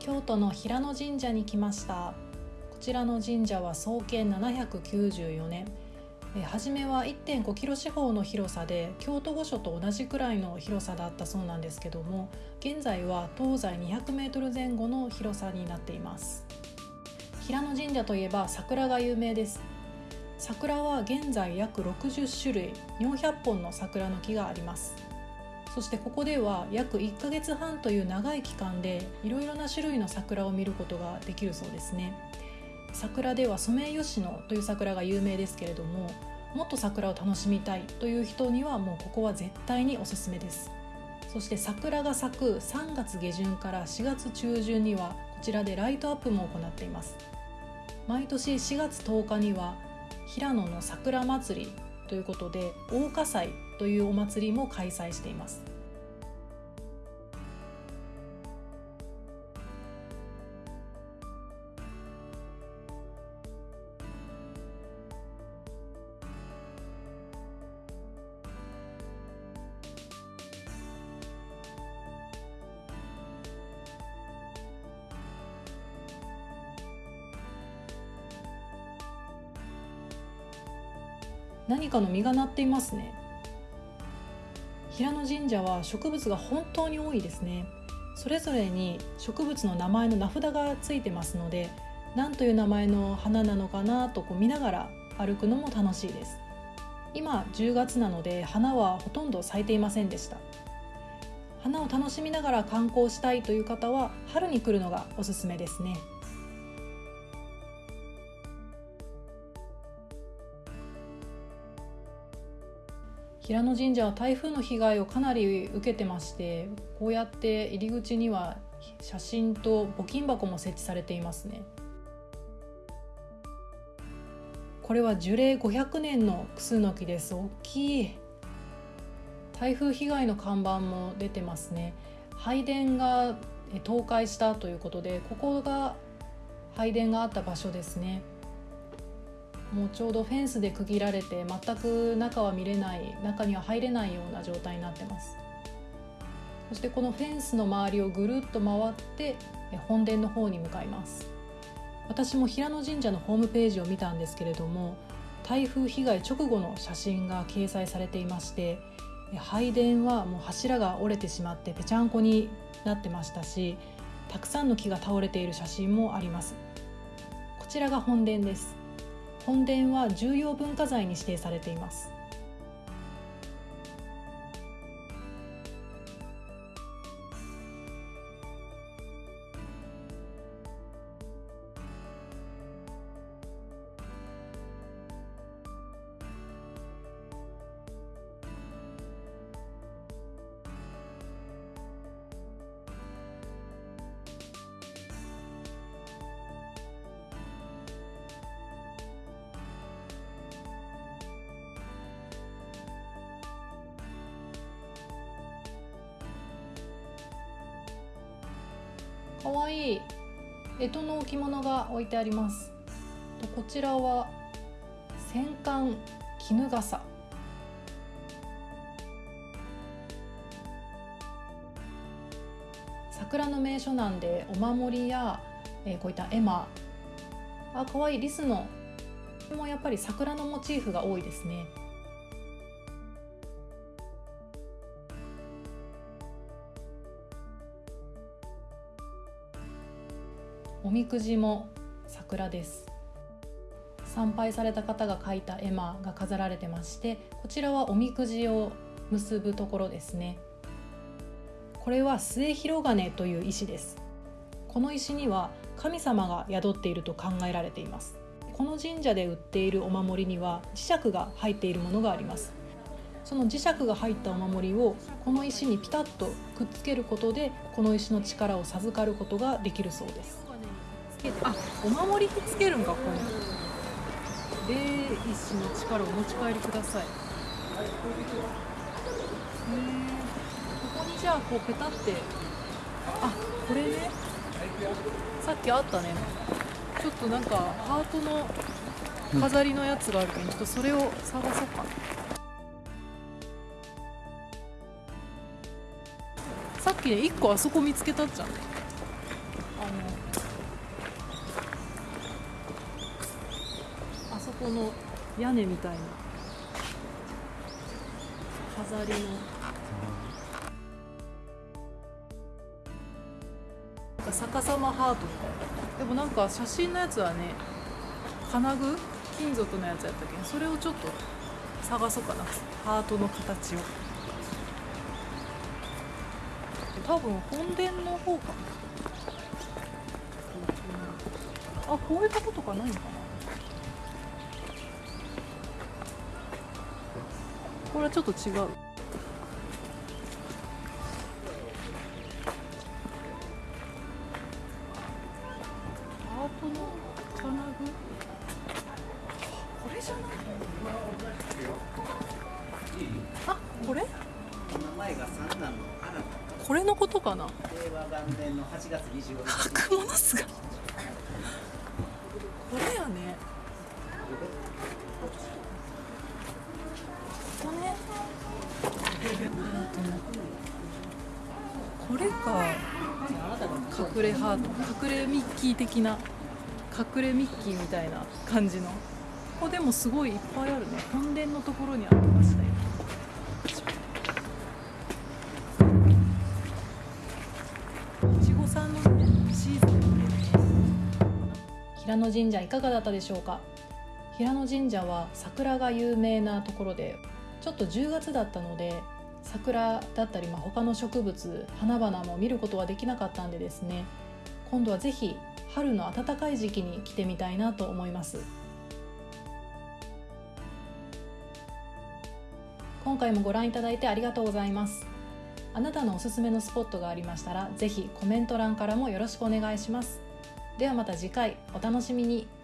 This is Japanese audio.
京都の平野神社に来ました。こちらの神社は創建794年。え初めは1.5キロ四方の広さで京都御所と同じくらいの広さだったそうなんですけども現在は東西200メートル前後の広さになっています。平野神社といえば桜が有名です。桜は現在約60種類400本の桜の木があります。そしてここでは約1ヶ月半という長い期間でいろいろな種類の桜を見ることができるそうですね。桜ではソメイヨシノという桜が有名ですけれどももっと桜を楽しみたいという人にはもうここは絶対におすすめです。そして桜が咲く3月下旬から4月中旬にはこちらでライトアップも行っています。毎年4月10日には平野の桜祭りということで大火祭というお祭りも開催しています。何かの実がなっていますね。平野神社は植物が本当に多いですね。それぞれに植物の名前の名札がついてますので何という名前の花なのかなとこう見ながら歩くのも楽しいです。今10月なので花はほとんど咲いていませんでした。花を楽しみながら観光したいという方は春に来るのがおすすめですね。平野神社は台風の被害をかなり受けてましてこうやって入り口には写真と募金箱も設置されていますね。これは樹齢500年のクスノキです。大きい。台風被害の看板も出てますね。拝殿が倒壊したということでここが拝殿があった場所ですね。もうちょうどフェンスで区切られて全く中は見れない中には入れないような状態になってます。そしてこのフェンスの周りをぐるっと回って本殿の方に向かいます。私も平野神社のホームページを見たんですけれども台風被害直後の写真が掲載されていまして拝殿はもう柱が折れてしまってぺちゃんこになってましたしたくさんの木が倒れている写真もあります。こちらが本殿です。本殿は重要文化財に指定されています。かわい。い干支の置物が置いてあります。こちらは戦艦絹笠。桜の名所なんでお守りや、えー、こういった絵馬。あ可愛い。リスのもやっぱり桜のモチーフが多いですね。おみくじも桜です。参拝された方が書いた絵馬が飾られてましてこちらはおみくじを結ぶところですね。これは末広金という石です。この石には神様が宿っていると考えられています。この神社で売っているお守りには磁石が入っているものがあります。その磁石が入ったお守りをこの石にピタッとくっつけることでこの石の力を授かることができるそうです。あお守りにつけるんかここに霊石の力をお持ち帰りください。へえここにじゃあこうペタって。あこれね。さっきあったね。ちょっとなんかハートの飾りのやつがあるけど、ちょっとそれを探そうか。なさっきね1個あそこ見つけたっちゃんねあこの屋根みたいな。飾りの。なんか逆さまハート。でもなんか写真のやつはね金具？金属のやつやったけ？んそれをちょっと探そうかな。ハートの形を。多分本殿の方かな。あこういうとことかないのかな？これちょっと違う。あこれこれ？のことかな？これやね。ここねこれか。隠れハート隠れミッキー的な隠れミッキーみたいな感じの。ここでもすごいいっぱいあるね。本殿のところにありましたよ。いちごさんのねシーズンで平野神社いかがだったでしょうか？平野神社は桜が有名なところでちょっと10月だったので桜だったり、まあ、他の植物花々も見ることはできなかったんでですね今度はぜひ春の暖かい時期に来てみたいなと思います。今回もご覧いただいてありがとうございます。あなたのおすすめのスポットがありましたらぜひコメント欄からもよろしくお願いします。ではまた次回お楽しみに。